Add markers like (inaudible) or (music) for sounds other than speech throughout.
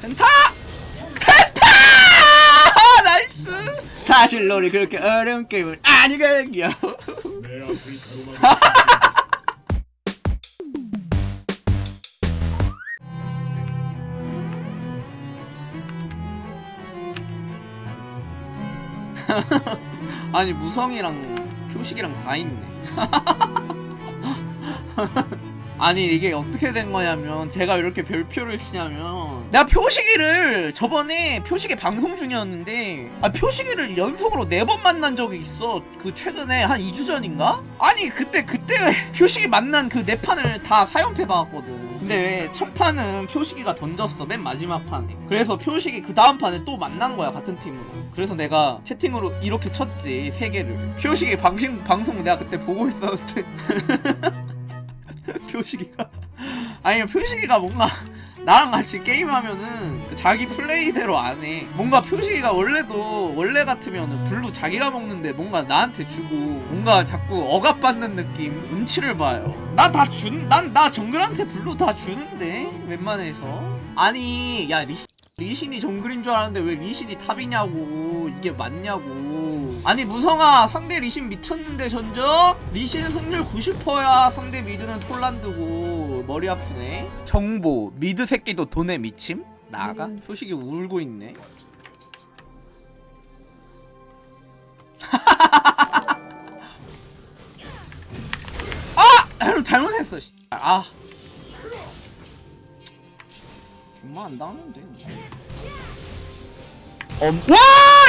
펜타! 펜타! 나이스! 사실 롤이 그렇게 어려운 게임은 아니거든요. (laughs) 아니 무성이랑 표식이랑 다 있네. (laughs) 아니 이게 어떻게 된 거냐면 제가 이렇게 별표를 치냐면 내가 표식이를 저번에 표식이 방송 중이었는데 아 표식이를 연속으로 네 번 만난 적이 있어. 그 최근에 한 2주 전인가? 아니 그때 그때 표식이 만난 그 네 판을 다 사연패 받았거든. 근데 첫 판은 표식이가 던졌어 맨 마지막 판에. 그래서 표식이 그 다음 판에 또 만난 거야 같은 팀으로. 그래서 내가 채팅으로 이렇게 쳤지 세 개를. 방송 방송 내가 그때 보고 있었는데 (laughs) (laughs) 표식이가 아니 표식이가 뭔가 나랑 같이 게임하면은 그 자기 플레이대로 안 해. 뭔가 표식이가 원래도 원래 같으면은 blue 자기가 먹는데 뭔가 나한테 주고 뭔가 자꾸 억압받는 느낌 눈치를 봐요. 나 다 준, 난 나 정글한테 blue 다 주는데 웬만해서. 아니 야 리시 리신이 정글인 줄 알았는데 왜 리신이 top이냐고. 이게 맞냐고. 아니 무성아 상대 리신 미쳤는데 전적? 리신 승률 90%야. 상대 mid는 톨란드고. 머리 아프네. 정보 mid 새끼도 돈에 미침? 나가? 소식이 울고 있네. (laughs) 아! 잘못했어 씨. 아 정말 안 당하는데 엄... 와!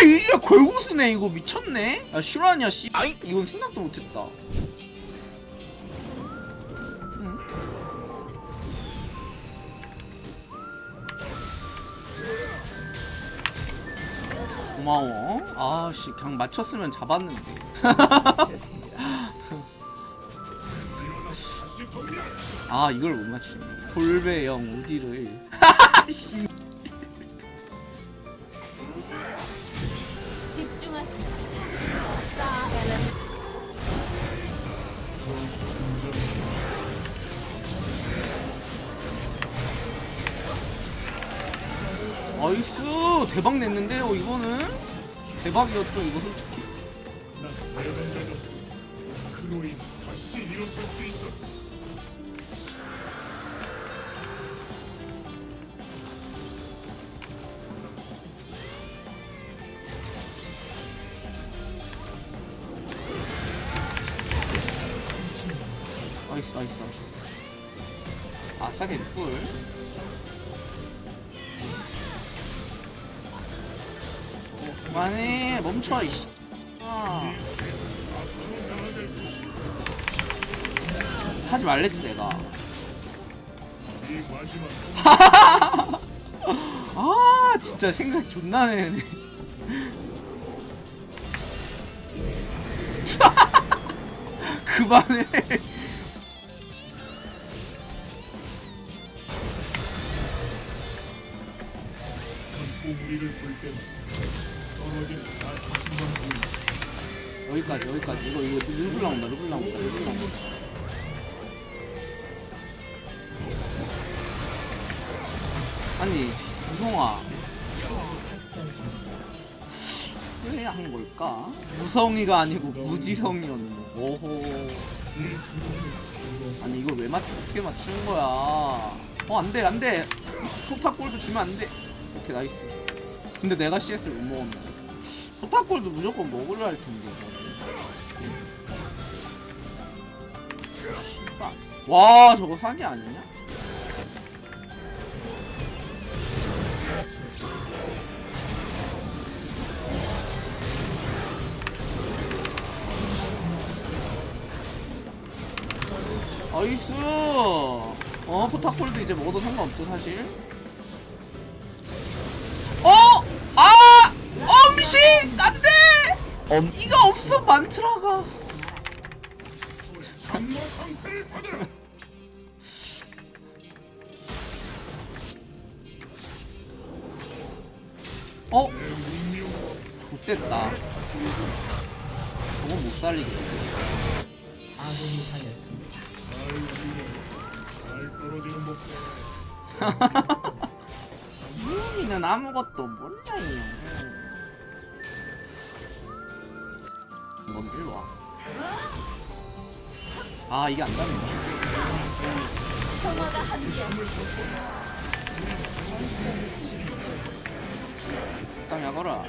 이게 골고수네 이거. 미쳤네. 야 실화냐 씨. 아이 이건 생각도 못했다. 응? 고마워. 아씨 그냥 맞췄으면 잡았는데. (laughs) 아 이걸 못 맞추네. 골배영 우디를 (laughs) 씨 나이스! 대박 냈는데요 이거는? 대박이었죠 이거 솔직히 나이스. 아싸게 꿀. 어, 그만해 멈춰 이씨. 아. 하지 말랬지 내가. (laughs) 아 진짜 생각 존나 내네. (laughs) 그만해 여기까지 여기까지. 이거 이거 르블 나온다 르블 나온다 르블 나온다 아니 무성아. 왜 한 걸까? 무성이가 아니고 무지성이었네 오호. 아니 이걸 왜 맞, 어떻게 맞추는 거야? 어 안돼 안돼. 포탑골드 주면 안돼. 오케이 nice. 근데 내가 CS를 못 먹었네 포탑골드 무조건 먹으려 할 텐데. 씨발. 와 저거 사기 아니냐? 나이스 어 포탑골도 이제 먹어도 상관없죠 사실 안돼! 엄 이가 없어 만트라가 어? 좋됐다 저건 못잘 떨어지는 목표 유미는 아무것도 몰라요. 뭔 일로 와. 아 이게 안 닿네. 평화가 함께 땅 야거라.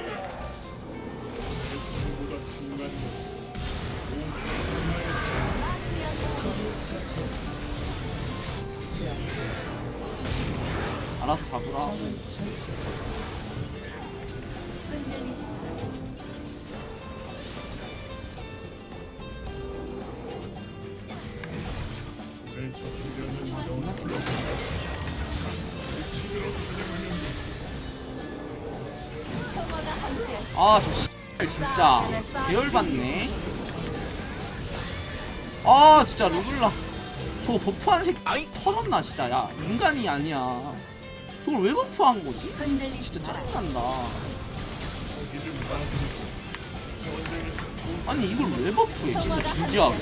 알아서 잡으라. 아저 진짜 계열받네. 아 진짜 루블라. 저거 버프한 새끼 아이 터졌나 진짜 야 인간이 아니야. 저걸 왜 버프한 거지? 진짜 마. 짜증난다. 아니 이걸 왜 버프해 진짜 진지하게.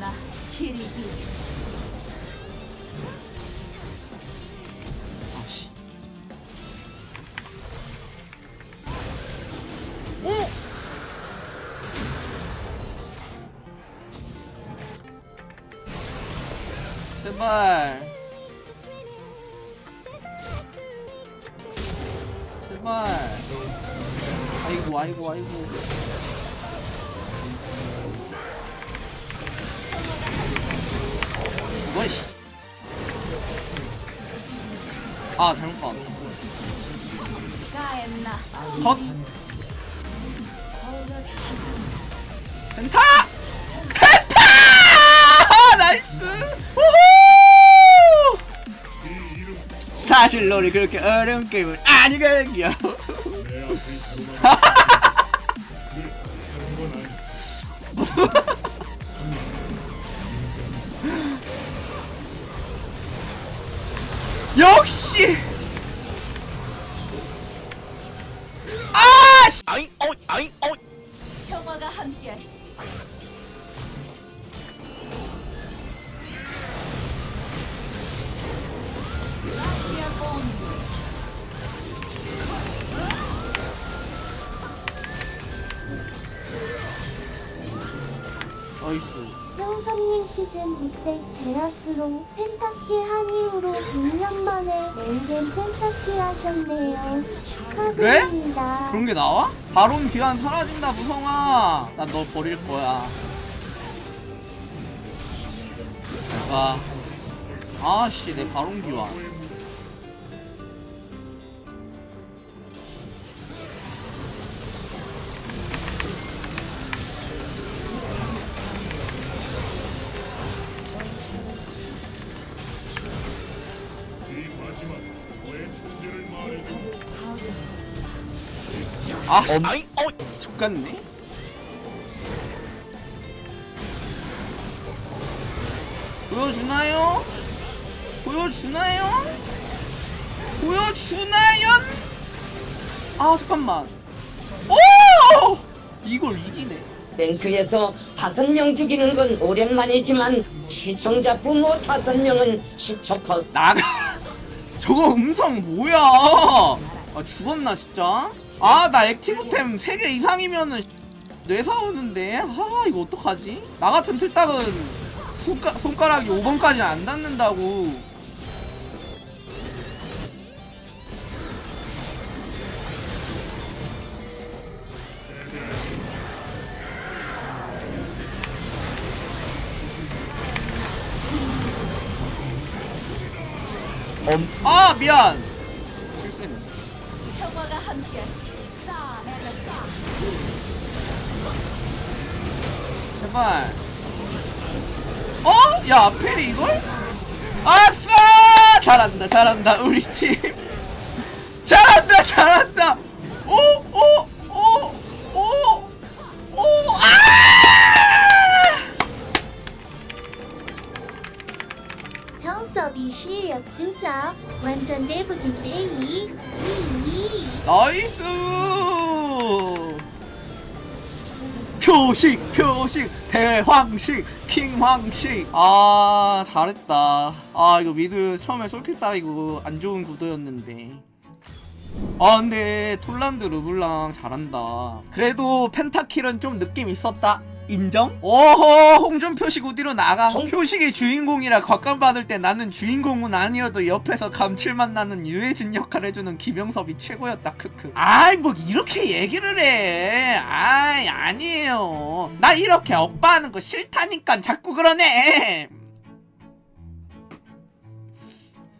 가엔나 키리비 아씨. 오! 제발. 제발. 아이고 아이고 아이고. 아 잘못 봤. 컷. 펜타! 펜타! (laughs) 나이스! 우후! 사실 롤이 그렇게 어려운 게임은 아니거든요. (laughs) 시즌 2때 제라스로 펜타키 한 이후로 6년 만에 랭겐 펜타키 하셨네요. 축하드립니다. 그런 게 나와? 바론 기한 사라진다, 무성아. 난 너 버릴 거야. 와. 아씨, 내 바론 기환. 아, 씨. 아이, 어, 족같네. 보여주나요? 보여주나요? 보여주나요? 아, 잠깐만. 오! 이걸 이기네. 뱅크에서 다섯 명 죽이는 건 오랜만이지만 시청자 부모 다섯 명은 시초컷 나가. (laughs) 저거 음성 뭐야? 아, 죽었나, 진짜? 아, 나 액티브템 3개 이상이면은 뇌사 오는데? 아, 이거 어떡하지? 나 같은 틀딱은 손가, 손가락이 5번까지 안 닿는다고. 아, 미안. 제발. 어? 야, 앞에 이걸? 아싸! 잘한다, 잘한다, 우리 팀. (laughs) 잘한다, 잘한다. 오, 오, 오, 오, 오, 아! 현섭이 실력 진짜 완전 대박인데 이. 이. nice! 표식 표식 대황식 킹황식. 아 잘했다. 아 이거 미드 처음에 솔킬 따이고 안 좋은 구도였는데. 아 근데 톨란드 르블랑 잘한다. 그래도 pentakill은 좀 느낌 있었다 인정? 오호 홍준 표식 어디로 나가? 홍- 표식이 주인공이라 곽감받을 때 나는 주인공은 아니어도 옆에서 감칠맛 나는 유해진 역할 해주는 김영섭이 최고였다 크크. 아이 뭐 이렇게 얘기를 해. 아이 아니에요. 나 이렇게 억바하는 거 싫다니까 자꾸 그러네.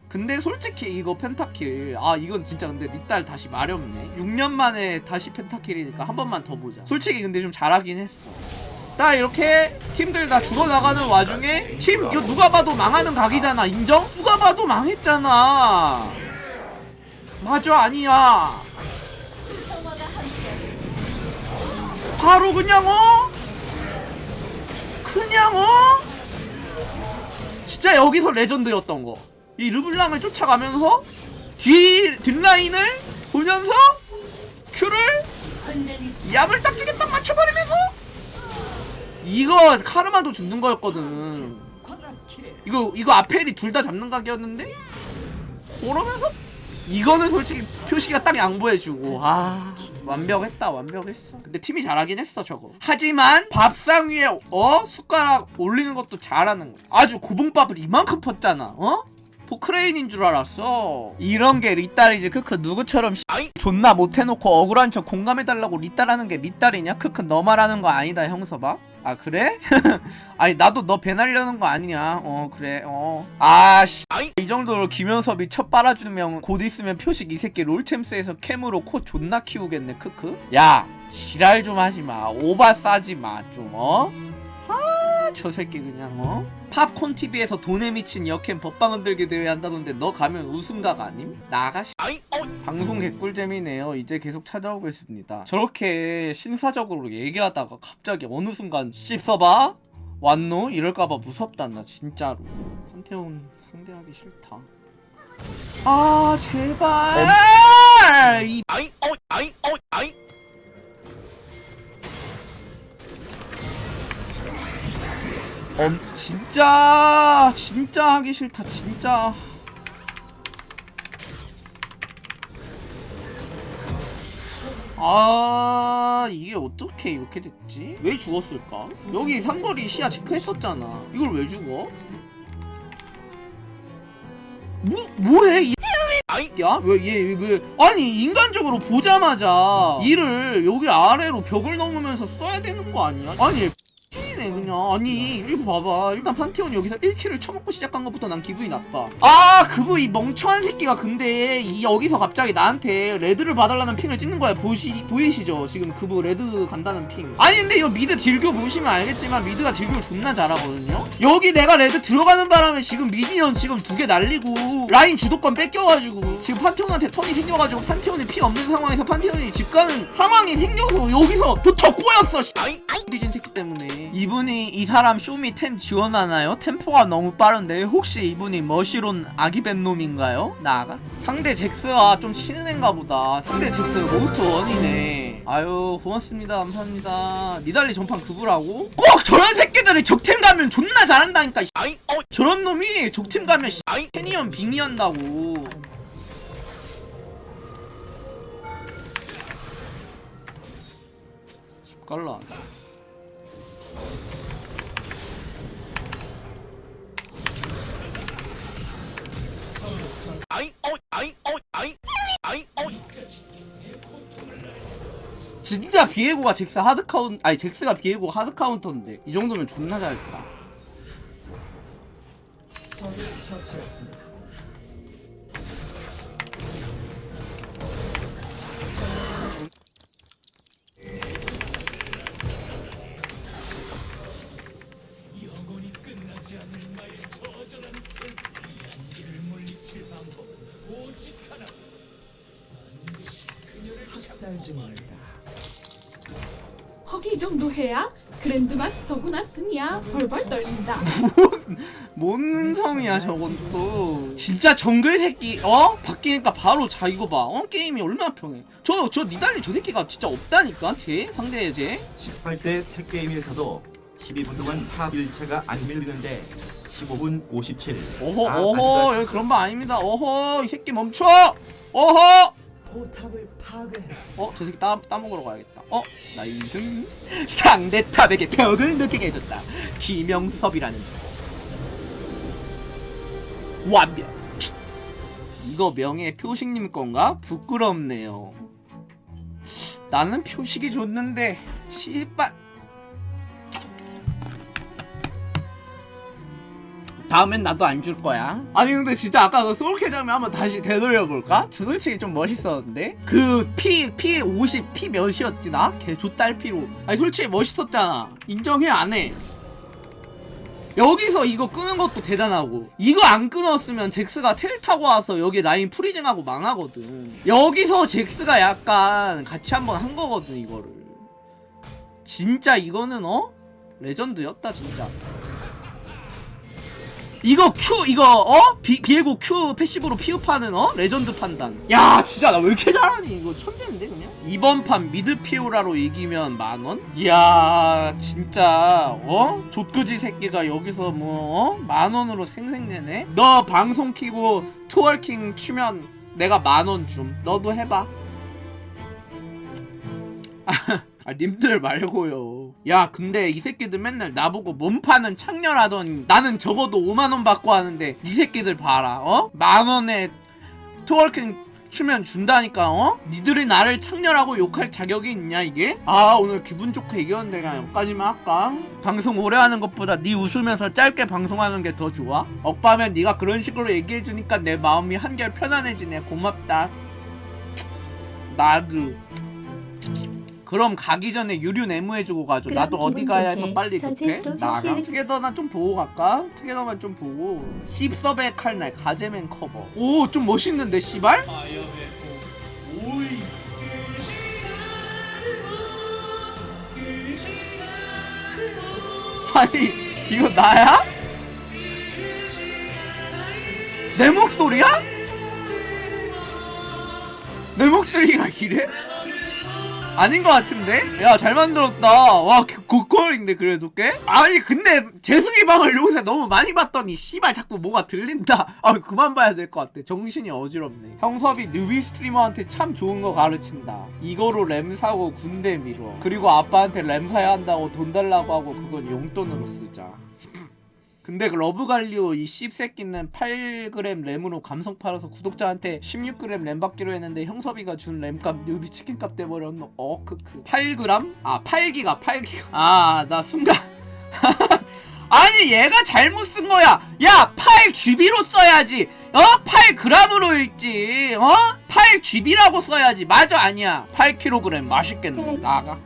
근데 솔직히 이거 펜타킬 아 이건 진짜 근데 니 딸 다시 마렵네. 6년 만에 다시 펜타킬이니까 한 번만 더 보자. 솔직히 근데 좀 잘하긴 했어 딱 이렇게 팀들 다 죽어나가는 와중에 팀 이거 누가 봐도 망하는 각이잖아 인정? 누가 봐도 망했잖아 맞아 아니야 바로 그냥 어? 그냥 어? 진짜 여기서 레전드였던 거. 이 르블랑을 쫓아가면서 뒤 뒷라인을 보면서 큐를 야물딱지게 딱 맞춰버리면서 이거 카르마도 죽는 거였거든. 이거 이거 아펠이 둘 다 잡는 각이었는데? 그러면서 이거는 솔직히 표시가 딱 양보해주고. 아 완벽했다 완벽했어. 근데 팀이 잘하긴 했어 저거. 하지만 밥상 위에 어? 숟가락 올리는 것도 잘하는 거. 아주 고봉밥을 이만큼 폈잖아 어? 포크레인인 줄 알았어. 이런 게 리딸이지 크크. 누구처럼 씨, 존나 못해놓고 억울한 척 공감해달라고 리딸하는 게 리딸이냐? 크크 너 말하는 거 아니다 현섭아 아 그래? (laughs) 아니 나도 너 밴할려는 거 아니냐. 어 그래. 어아씨. 이 정도로 김현섭이 첫 빨아주면 곧 있으면 표식 이 새끼 롤챔스에서 캠으로 코 존나 키우겠네. 크크. 야 지랄 좀 하지마. 오바 싸지마 좀 어? 아저 새끼 그냥 어? 팝콘 TV에서 돈에 미친 역캠 법방 흔들기 대회 한다던데 너 가면 우승각 아님? 나가 씨. 방송 개꿀잼이네요. 이제 계속 찾아오겠습니다. 저렇게 신사적으로 얘기하다가 갑자기 어느 순간 씹어봐? 왔노? 이럴까봐 무섭다 나 진짜로. 한태훈 상대하기 싫다. 아 제발. 이 엄 진짜 진짜 하기 싫다 진짜. 아 이게 어떻게 이렇게 됐지? 왜 죽었을까? 여기 삼거리 시야 체크했었잖아. 이걸 왜 죽어? 뭐 뭐해? 이 야? 왜 얘 왜, 아니 인간적으로 보자마자 E를 여기 아래로 벽을 넘으면서 써야 되는 거 아니야? 아니 얘 X이네 그냥. 아니 이거 봐봐. 일단 판테온 여기서 1kill을 쳐먹고 시작한 것부터 난 기분이 나빠. 아 그거 이 멍청한 새끼가 근데 이 여기서 갑자기 나한테 red를 봐달라는 ping을 찍는 거야. 보시, 보이시죠? 지금 그부 red 간다는 ping. 아니 근데 이거 미드 딜교 보시면 알겠지만 미드가 딜교를 존나 잘하거든요? 여기 내가 red 들어가는 바람에 지금 minion 지금 두 개 날리고 라인 주도권 뺏겨가지고 지금 판테온한테 턴이 생겨가지고 판테온이 피 없는 상황에서 판테온이 집 가는 상황이 생겨서 여기서 부터 꼬였어. 씨. 뒤진 새끼 때문에. 이 분이 이 사람 쇼미 10 지원하나요? 템포가 너무 빠른데 혹시 이분이 머시론 아기벤 놈인가요? 나가? 상대 잭스가 좀 치는 애인가 보다. 상대 잭스 most one이네. 아유 고맙습니다. 감사합니다. 니달리 전판 그부라고? 꼭 저런 새끼들이 적팀 가면 존나 잘한다니까 저런 놈이 적팀 가면 캐니언 빙의 한다고. 깔라 진짜 비에고가 잭스 hard 카운 아니 잭스가 비에고 hard 카운터인데 이 정도면 존나 잘했다. 영원히 중입니다 이 정도 해야 grandmaster구나 쓰니야. 벌벌 떨린다. 뭔 성이야 저건 또. 진짜 정글 새끼 어? 바뀌니까 바로 자 이거 봐 어? 게임이 얼마나 편해. 저 저 니달리 저 새끼가 진짜 없다니까 쟤? 상대에 쟤? 18대 세 게임에서도 12분 동안 탑 1차가 안 밀리는데 15분 57. 어허 아, 어허 여기 그런 거 아닙니다. 어허 이 새끼 멈춰! 어허 포탑을 파괴했어. 어? 저 새끼 따, 따먹으러 가야겠다 어? 나이승 상대 탑에게 벽을 느끼게 해줬다 김영섭이라는 완벽 이거 명예 표식님 건가? 부끄럽네요 나는 표식이 좋는데 씨발 다음엔 나도 안 줄 거야. 아니 근데 진짜 아까 그 소울캐자면 한번 다시 되돌려볼까? 솔직히 좀 멋있었는데? 그 피, 피 50, 피 몇이었지 나? 걔 좆달 피로. 아니 솔직히 멋있었잖아. 인정해 안 해? 여기서 이거 끊는 것도 대단하고 이거 안 끊었으면 잭스가 텔 타고 와서 여기 라인 freezing하고 망하거든 여기서 잭스가 약간 같이 한번 한 거거든 이거를 진짜 이거는 어? 레전드였다 진짜 이거 Q 이거 어? 비, 비에고 Q passive로 피업하는 어? 레전드 판단 야 진짜 나 왜 이렇게 잘하니 이거 천재인데 그냥 이번 판 미드 피오라로 이기면 만원? 이야 진짜 어? 좆그지 새끼가 여기서 뭐 어? 만원으로 생색내네 너 방송 키고 twerking 추면 내가 만원 줌 너도 해봐 (laughs) 아 님들 말고요 야 근데 이 새끼들 맨날 나보고 몸파는 창렬하더니 나는 적어도 5만원 받고 하는데 이 새끼들 봐라 어? 만원에 twerking 추면 준다니까 어? 니들이 나를 창렬하고 욕할 자격이 있냐 이게? 아 오늘 기분 좋게 이겼는데 그냥 여기까지만 할까? 방송 오래 하는 것보다 니 웃으면서 짧게 방송하는 게 더 좋아? 억바면 니가 그런 식으로 얘기해주니까 내 마음이 한결 편안해지네 고맙다 나도 그럼 가기 전에 유류 내무해주고 가죠. 나도 어디 가야 해서 빨리? 제스로 나가? 특이더나 좀 보고 갈까? 특이더만 좀 보고 씹섭의 칼날 가제맨 커버 오 좀 멋있는데 씨발? 아니 이거 나야? 내 목소리야? 내 목소리가 이래? 아닌 것 같은데? 야 잘 만들었다. 와 고퀄인데 그래도 꽤? 아니 근데 재승이 방을 요새 너무 많이 봤더니 씨발 자꾸 뭐가 들린다. (laughs) 아 그만 봐야 될 것 같아. 정신이 어지럽네. 형섭이 뉴비 스트리머한테 참 좋은 거 가르친다. 이거로 램 사고 군대 밀어. 그리고 아빠한테 램 사야 한다고 돈 달라고 하고 그건 용돈으로 쓰자 근데 그 러브갈리오 이 씹새끼는 8g 램으로 감성 팔아서 구독자한테 16g 램 받기로 했는데 형섭이가 준 램값 뉴비 치킨값 돼버렸노 어 크크 8g? 아 8기가 8기가. 아 나 순간. (laughs) 아니 얘가 잘못 쓴 거야. 야 8GB로 써야지. 어? 8g으로 읽지. 어? 8GB라고 써야지. 맞아 아니야. 8kg 맛있겠네. 나가